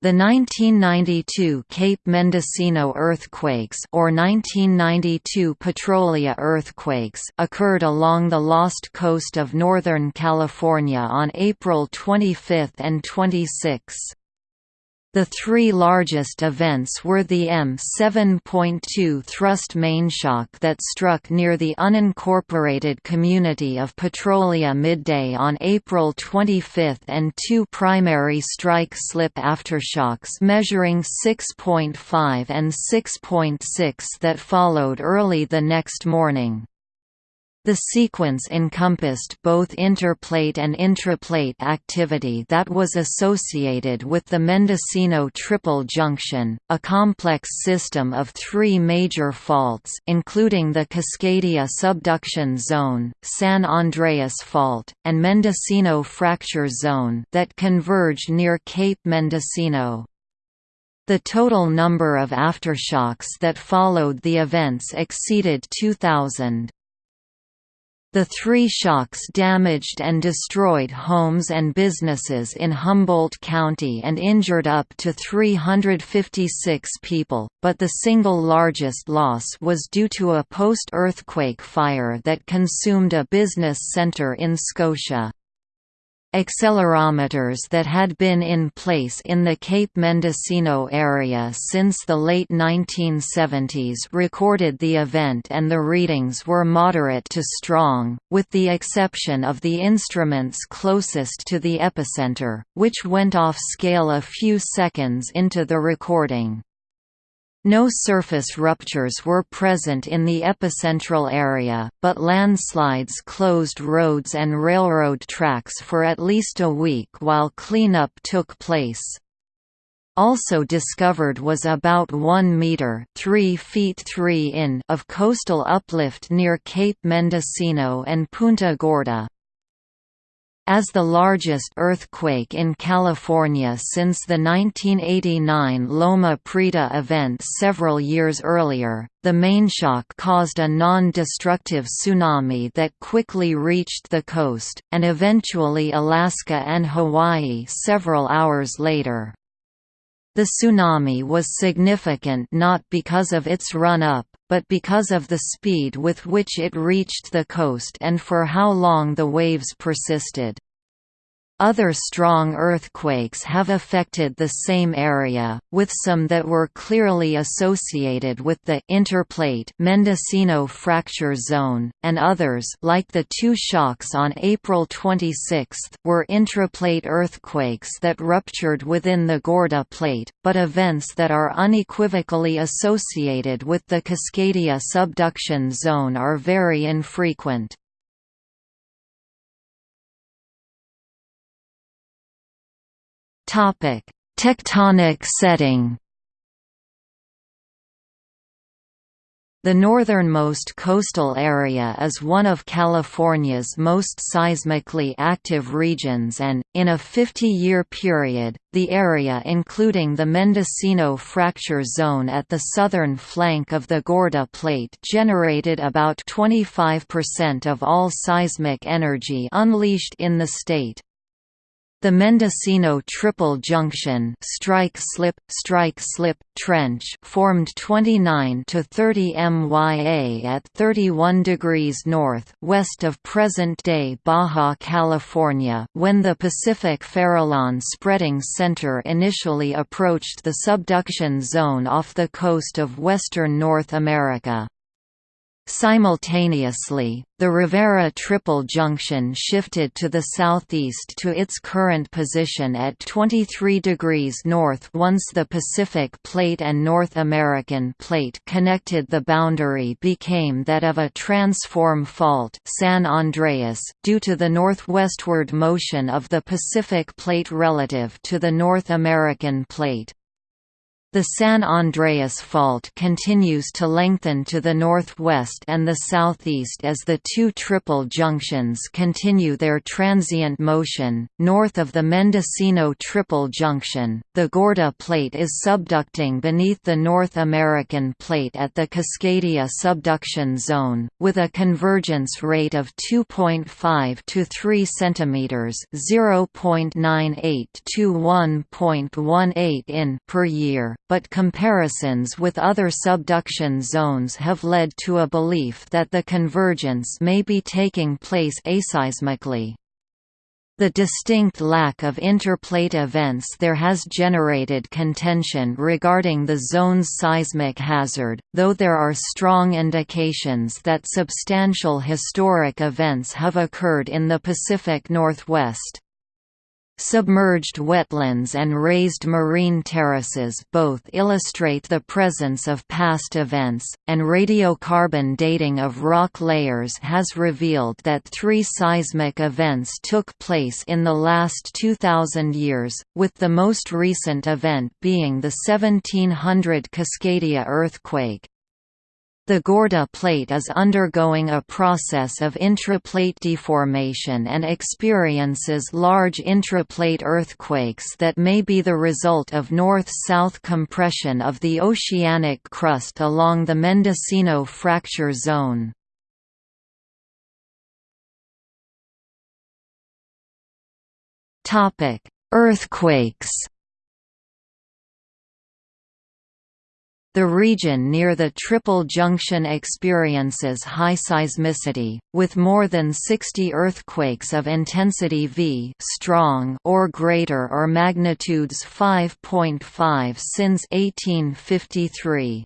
The 1992 Cape Mendocino earthquakes or 1992 Petrolia earthquakes occurred along the Lost Coast of Northern California on April 25 and 26. The three largest events were the M7.2 thrust mainshock that struck near the unincorporated community of Petrolia midday on April 25 and two primary strike slip aftershocks measuring 6.5 and 6.6 that followed early the next morning. The sequence encompassed both interplate and intraplate activity that was associated with the Mendocino Triple Junction, a complex system of three major faults including the Cascadia Subduction Zone, San Andreas Fault, and Mendocino Fracture Zone that converge near Cape Mendocino. The total number of aftershocks that followed the events exceeded 2,000. The three shocks damaged and destroyed homes and businesses in Humboldt County and injured up to 356 people, but the single largest loss was due to a post-earthquake fire that consumed a business center in Scotia. Accelerometers that had been in place in the Cape Mendocino area since the late 1970s recorded the event and the readings were moderate to strong, with the exception of the instruments closest to the epicenter, which went off scale a few seconds into the recording. No surface ruptures were present in the epicentral area, but landslides closed roads and railroad tracks for at least a week while cleanup took place. Also discovered was about 1 meter 3 feet 3 in of coastal uplift near Cape Mendocino and Punta Gorda. As the largest earthquake in California since the 1989 Loma Prieta event several years earlier, the mainshock caused a non-destructive tsunami that quickly reached the coast, and eventually Alaska and Hawaii several hours later. The tsunami was significant not because of its run-up, but because of the speed with which it reached the coast and for how long the waves persisted. Other strong earthquakes have affected the same area, with some that were clearly associated with the interplate Mendocino fracture zone, and others like the two shocks on April 26 were intraplate earthquakes that ruptured within the Gorda plate, but events that are unequivocally associated with the Cascadia subduction zone are very infrequent. Topic: Tectonic setting. The northernmost coastal area is one of California's most seismically active regions and, in a 50-year period, the area including the Mendocino Fracture Zone at the southern flank of the Gorda Plate generated about 25% of all seismic energy unleashed in the state. The Mendocino Triple Junction strike-slip strike-slip trench formed 29 to 30 MYA at 31 degrees north west of present-day Baja California when the Pacific Farallon spreading center initially approached the subduction zone off the coast of western North America. Simultaneously, the Rivera Triple Junction shifted to the southeast to its current position at 23 degrees north once the Pacific Plate and North American Plate connected the boundary became that of a transform fault San Andreas due to the northwestward motion of the Pacific Plate relative to the North American Plate. The San Andreas Fault continues to lengthen to the northwest and the southeast as the two triple junctions continue their transient motion. North of the Mendocino Triple Junction, the Gorda Plate is subducting beneath the North American Plate at the Cascadia subduction zone, with a convergence rate of 2.5 to 3 cm (0.98 to 1.18 in) per year but comparisons with other subduction zones have led to a belief that the convergence may be taking place aseismically. The distinct lack of interplate events there has generated contention regarding the zone's seismic hazard, though there are strong indications that substantial historic events have occurred in the Pacific Northwest. Submerged wetlands and raised marine terraces both illustrate the presence of past events, and radiocarbon dating of rock layers has revealed that three seismic events took place in the last 2,000 years, with the most recent event being the 1700 Cascadia earthquake. The Gorda plate is undergoing a process of intraplate deformation and experiences large intraplate earthquakes that may be the result of north-south compression of the oceanic crust along the Mendocino fracture zone. Earthquakes The region near the Triple Junction experiences high seismicity, with more than 60 earthquakes of intensity V strong or greater or magnitudes 5.5 since 1853.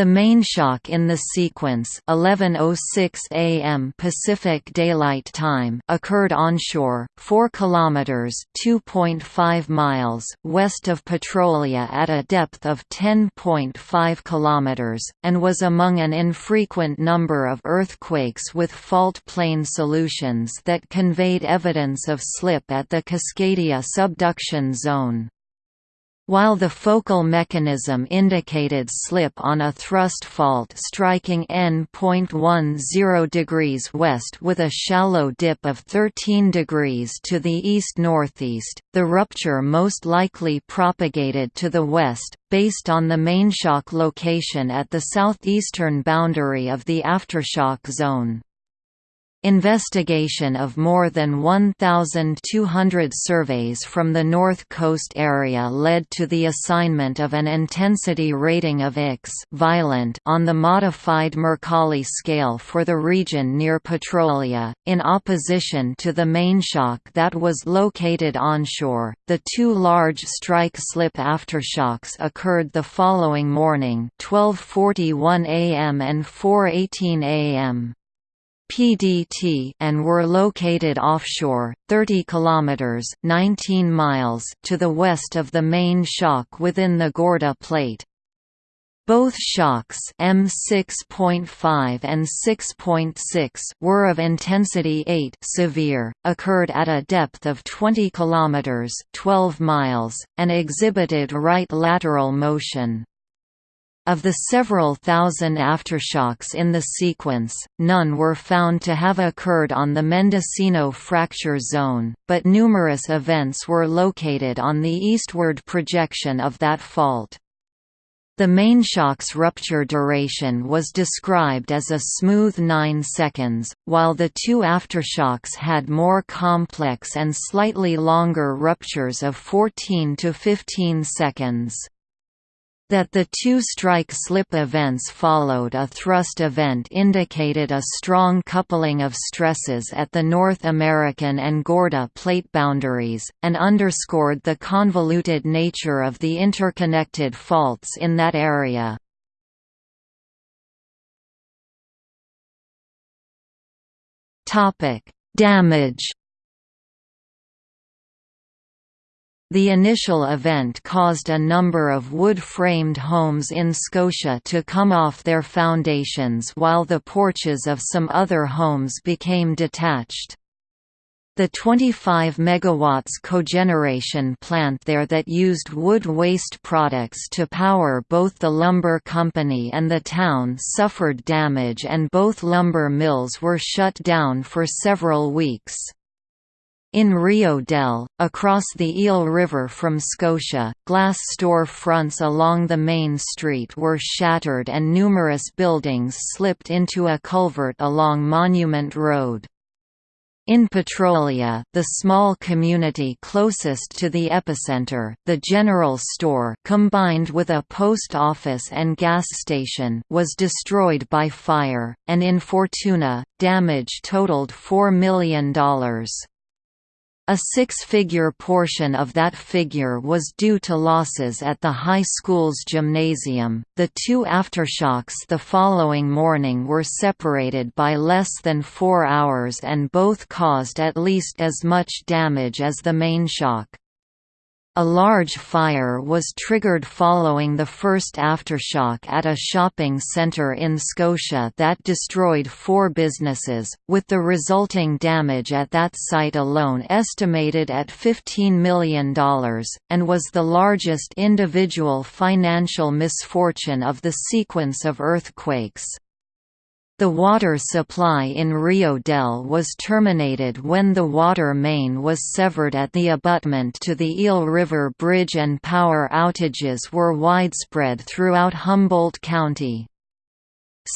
The main shock in the sequence 11:06 a.m. Pacific Daylight Time occurred onshore, 4 kilometers (2.5 miles) west of Petrolia at a depth of 10.5 kilometers, and was among an infrequent number of earthquakes with fault plane solutions that conveyed evidence of slip at the Cascadia subduction zone. While the focal mechanism indicated slip on a thrust fault striking n.10 degrees west with a shallow dip of 13 degrees to the east-northeast, the rupture most likely propagated to the west, based on the mainshock location at the southeastern boundary of the aftershock zone. Investigation of more than 1,200 surveys from the North Coast area led to the assignment of an intensity rating of X violent on the modified Mercalli scale for the region near Petrolia, in opposition to the main shock that was located onshore. The two large strike slip aftershocks occurred the following morning, 12:41 a.m. and 4:18 a.m. PDT and were located offshore, 30 kilometers (19 miles) to the west of the main shock within the Gorda Plate. Both shocks M6.5 and 6.6 were of intensity 8 severe, occurred at a depth of 20 kilometers (12 miles) and exhibited right lateral motion. Of the several thousand aftershocks in the sequence, none were found to have occurred on the Mendocino fracture zone, but numerous events were located on the eastward projection of that fault. The main shock's rupture duration was described as a smooth 9 seconds, while the two aftershocks had more complex and slightly longer ruptures of 14 to 15 seconds. That the two strike-slip events followed a thrust event indicated a strong coupling of stresses at the North American and Gorda plate boundaries, and underscored the convoluted nature of the interconnected faults in that area. Damage The initial event caused a number of wood-framed homes in Scotia to come off their foundations while the porches of some other homes became detached. The 25 MW cogeneration plant there that used wood waste products to power both the lumber company and the town suffered damage and both lumber mills were shut down for several weeks. In Rio Dell, across the Eel River from Scotia, glass store fronts along the main street were shattered and numerous buildings slipped into a culvert along Monument Road. In Petrolia, the small community closest to the epicenter, the general store combined with a post office and gas station was destroyed by fire, and in Fortuna, damage totaled $4 million. A six-figure portion of that figure was due to losses at the high school's gymnasium. The two aftershocks the following morning were separated by less than 4 hours and both caused at least as much damage as the main shock. A large fire was triggered following the first aftershock at a shopping centre in Scotia that destroyed four businesses, with the resulting damage at that site alone estimated at $15 million, and was the largest individual financial misfortune of the sequence of earthquakes. The water supply in Rio Dell was terminated when the water main was severed at the abutment to the Eel River Bridge and power outages were widespread throughout Humboldt County.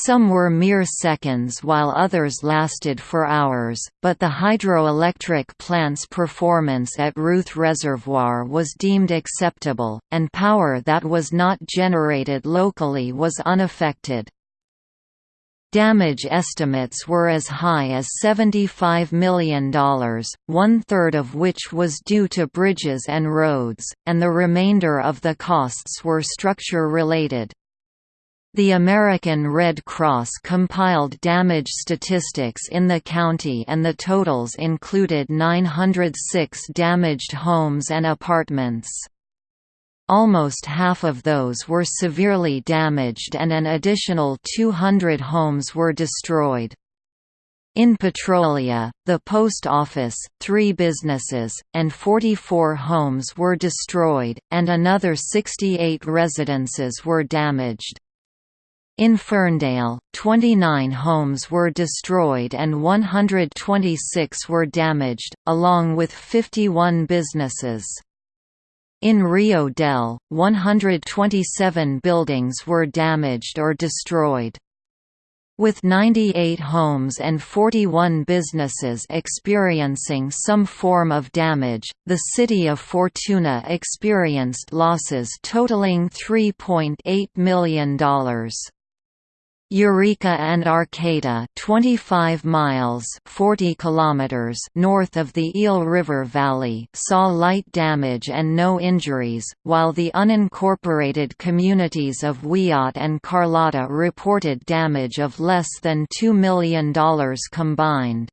Some were mere seconds while others lasted for hours, but the hydroelectric plant's performance at Ruth Reservoir was deemed acceptable, and power that was not generated locally was unaffected. Damage estimates were as high as $75 million, one-third of which was due to bridges and roads, and the remainder of the costs were structure-related. The American Red Cross compiled damage statistics in the county and the totals included 906 damaged homes and apartments. Almost half of those were severely damaged and an additional 200 homes were destroyed. In Petrolia, the post office, three businesses, and 44 homes were destroyed, and another 68 residences were damaged. In Ferndale, 29 homes were destroyed and 126 were damaged, along with 51 businesses. In Rio Dell, 127 buildings were damaged or destroyed. With 98 homes and 41 businesses experiencing some form of damage, the city of Fortuna experienced losses totaling $3.8 million. Eureka and Arcata 25 miles 40 kilometers north of the Eel River Valley saw light damage and no injuries, while the unincorporated communities of Wyatt and Carlotta reported damage of less than $2 million combined.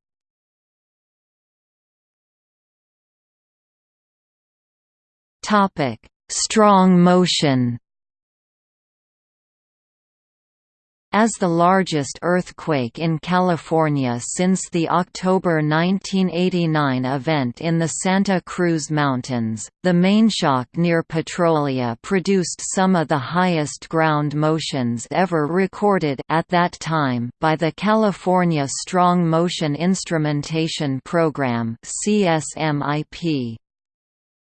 Strong motion As the largest earthquake in California since the October 1989 event in the Santa Cruz Mountains, the main shock near Petrolia produced some of the highest ground motions ever recorded at that time by the California Strong Motion Instrumentation Program CSMIP.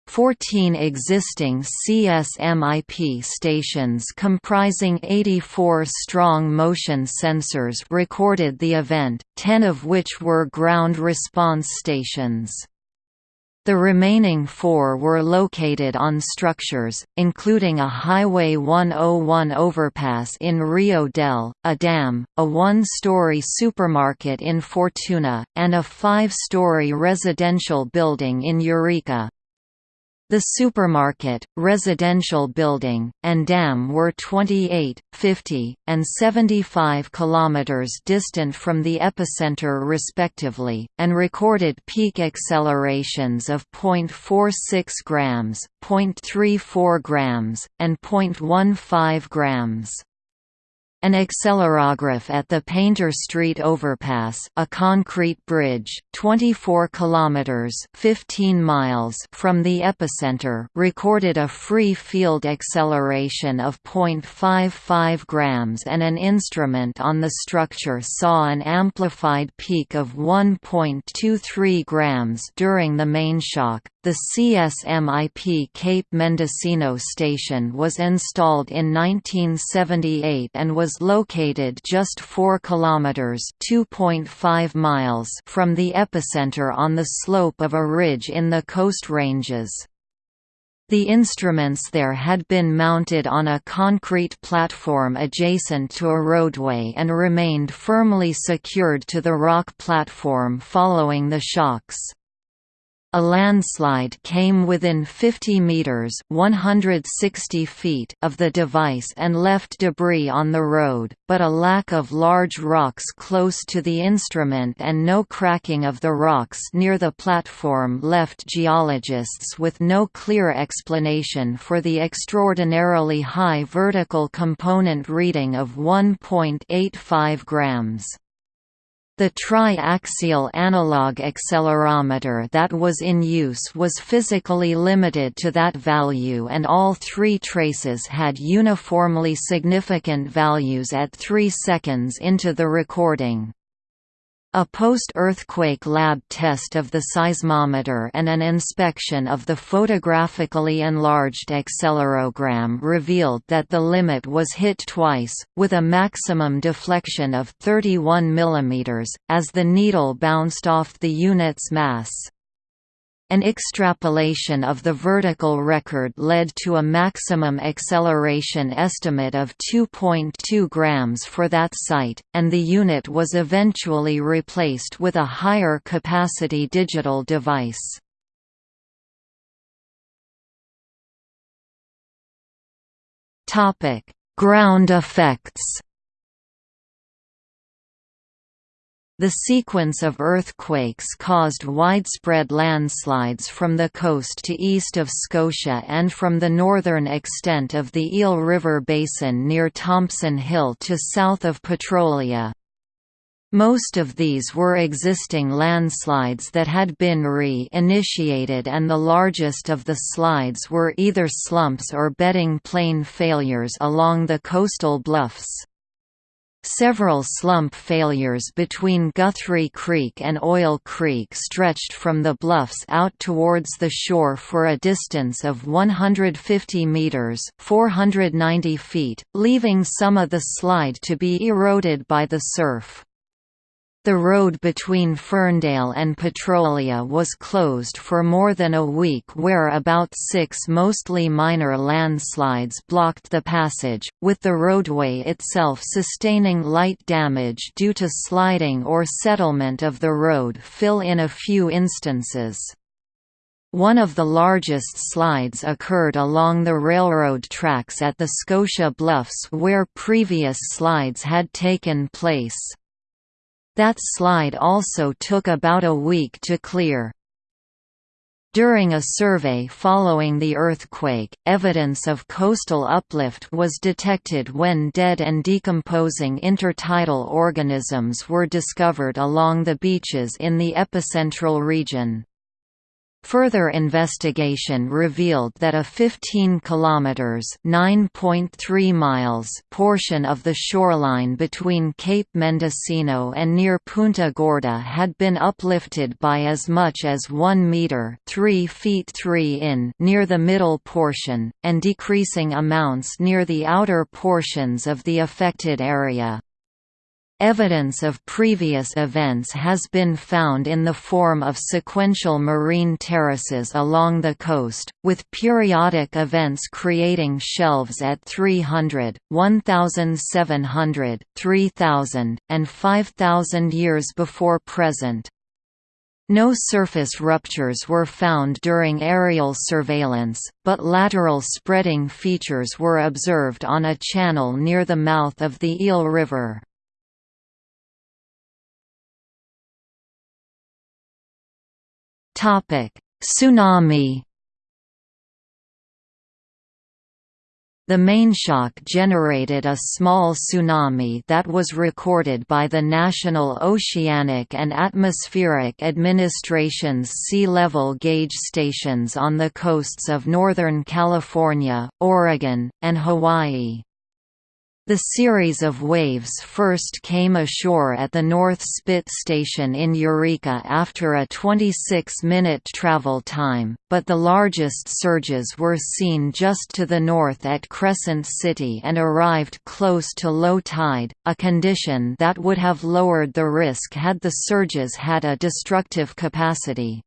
14 existing CSMIP stations comprising 84 strong motion sensors recorded the event, 10 of which were ground response stations. The remaining four were located on structures, including a Highway 101 overpass in Rio Dell, a dam, a one-story supermarket in Fortuna, and a five-story residential building in Eureka. The supermarket, residential building, and dam were 28, 50, and 75 kilometers distant from the epicenter respectively, and recorded peak accelerations of 0.46 grams, 0.34 grams, and 0.15 grams. An accelerograph at the Painter Street overpass, a concrete bridge, 24 kilometers (15 miles) from the epicenter, recorded a free field acceleration of 0.55 grams and an instrument on the structure saw an amplified peak of 1.23 grams during the main shock. The CSMIP Cape Mendocino station was installed in 1978 and was located just 4 kilometers (2.5 miles) from the epicenter on the slope of a ridge in the Coast Ranges. The instruments there had been mounted on a concrete platform adjacent to a roadway and remained firmly secured to the rock platform following the shocks. A landslide came within 50 meters (160 feet) of the device and left debris on the road, but a lack of large rocks close to the instrument and no cracking of the rocks near the platform left geologists with no clear explanation for the extraordinarily high vertical component reading of 1.85 grams. The triaxial analog accelerometer that was in use was physically limited to that value and all three traces had uniformly significant values at 3 seconds into the recording. A post-earthquake lab test of the seismometer and an inspection of the photographically enlarged accelerogram revealed that the limit was hit twice, with a maximum deflection of 31 mm, as the needle bounced off the unit's mass. An extrapolation of the vertical record led to a maximum acceleration estimate of 2.2 grams for that site, and the unit was eventually replaced with a higher capacity digital device. Ground effects The sequence of earthquakes caused widespread landslides from the coast to east of Scotia and from the northern extent of the Eel River Basin near Thompson Hill to south of Petrolia. Most of these were existing landslides that had been re-initiated and the largest of the slides were either slumps or bedding plane failures along the coastal bluffs. Several slump failures between Guthrie Creek and Oil Creek stretched from the bluffs out towards the shore for a distance of 150 metres 490 feet, leaving some of the slide to be eroded by the surf. The road between Ferndale and Petrolia was closed for more than a week where about six mostly minor landslides blocked the passage, with the roadway itself sustaining light damage due to sliding or settlement of the road fill in a few instances. One of the largest slides occurred along the railroad tracks at the Scotia Bluffs where previous slides had taken place. That slide also took about a week to clear. During a survey following the earthquake, evidence of coastal uplift was detected when dead and decomposing intertidal organisms were discovered along the beaches in the epicentral region. Further investigation revealed that a 15 kilometers (9.3 miles) portion of the shoreline between Cape Mendocino and near Punta Gorda had been uplifted by as much as 1 meter (3 feet 3 in) near the middle portion and decreasing amounts near the outer portions of the affected area. Evidence of previous events has been found in the form of sequential marine terraces along the coast, with periodic events creating shelves at 300, 1,700, 3,000, and 5,000 years before present. No surface ruptures were found during aerial surveillance, but lateral spreading features were observed on a channel near the mouth of the Eel River. Tsunami The main shock generated a small tsunami that was recorded by the National Oceanic and Atmospheric Administration's sea level gauge stations on the coasts of Northern California, Oregon, and Hawaii. The series of waves first came ashore at the North Spit station in Eureka after a 26-minute travel time, but the largest surges were seen just to the north at Crescent City and arrived close to low tide, a condition that would have lowered the risk had the surges had a destructive capacity.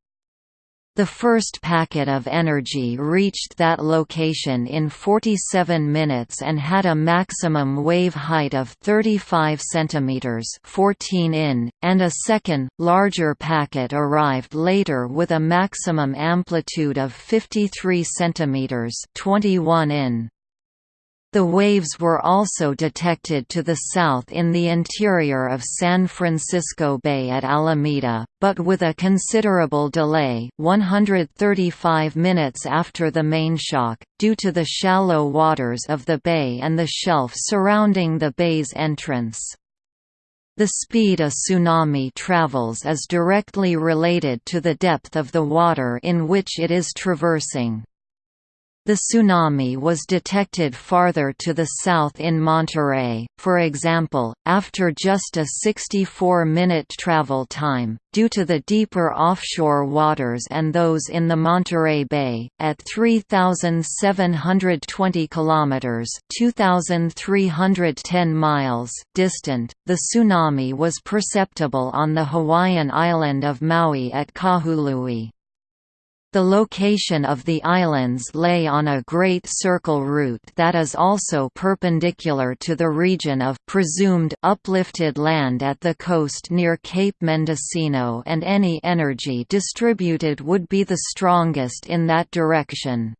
The first packet of energy reached that location in 47 minutes and had a maximum wave height of 35 cm 14 in, and a second, larger packet arrived later with a maximum amplitude of 53 cm 21 in. The waves were also detected to the south in the interior of San Francisco Bay at Alameda, but with a considerable delay 135 minutes after the main shock, due to the shallow waters of the bay and the shelf surrounding the bay's entrance. The speed a tsunami travels is directly related to the depth of the water in which it is traversing. The tsunami was detected farther to the south in Monterey, for example, after just a 64-minute travel time, due to the deeper offshore waters and those in the Monterey Bay, at 3,720 kilometers (2,310 miles) distant. The tsunami was perceptible on the Hawaiian island of Maui at Kahului. The location of the islands lay on a great circle route that is also perpendicular to the region of presumed uplifted land at the coast near Cape Mendocino and any energy distributed would be the strongest in that direction.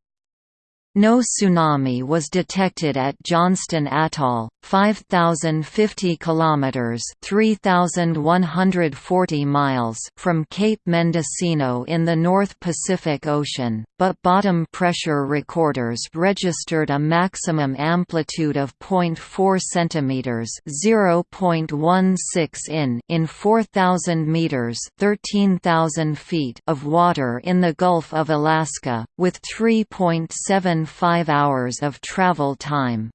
No tsunami was detected at Johnston Atoll, 5050 kilometers, 3140 miles from Cape Mendocino in the North Pacific Ocean, but bottom pressure recorders registered a maximum amplitude of 0.4 centimeters, 0.16 in in 4000 meters, 13000 feet of water in the Gulf of Alaska, with 3.7 five hours of travel time.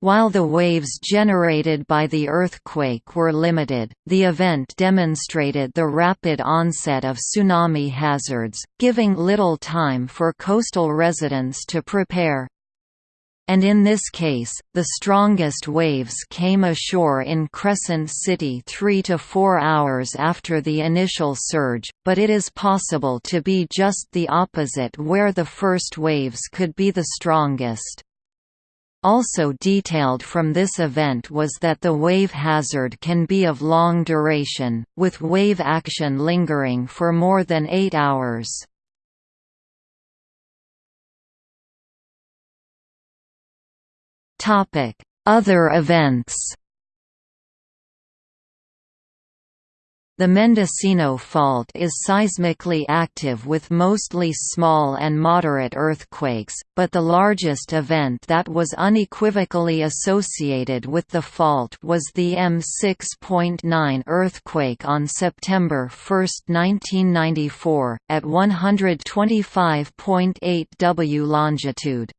While the waves generated by the earthquake were limited, the event demonstrated the rapid onset of tsunami hazards, giving little time for coastal residents to prepare. And in this case, the strongest waves came ashore in Crescent City three to four hours after the initial surge, but it is possible to be just the opposite where the first waves could be the strongest. Also detailed from this event was that the wave hazard can be of long duration, with wave action lingering for more than eight hours. Other events The Mendocino Fault is seismically active with mostly small and moderate earthquakes, but the largest event that was unequivocally associated with the fault was the M6.9 earthquake on September 1, 1994, at 125.8 W longitude.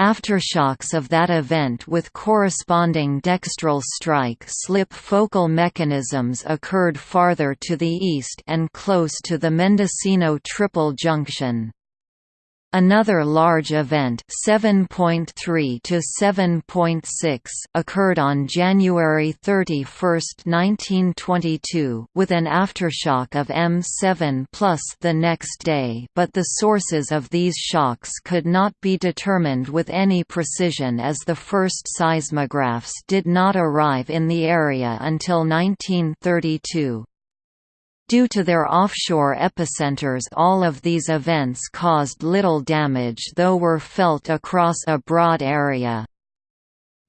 Aftershocks of that event with corresponding dextral strike slip focal mechanisms occurred farther to the east and close to the Mendocino Triple Junction. Another large event 7.3 to 7.6 occurred on January 31, 1922 with an aftershock of M7 plus the next day but the sources of these shocks could not be determined with any precision as the first seismographs did not arrive in the area until 1932. Due to their offshore epicenters all of these events caused little damage though were felt across a broad area.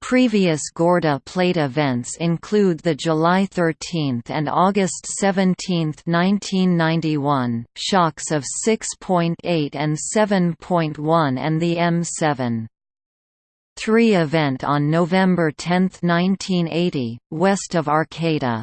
Previous Gorda plate events include the July 13 and August 17, 1991, shocks of 6.8 and 7.1 and the M7. 3 event on November 10, 1980, west of Arcata.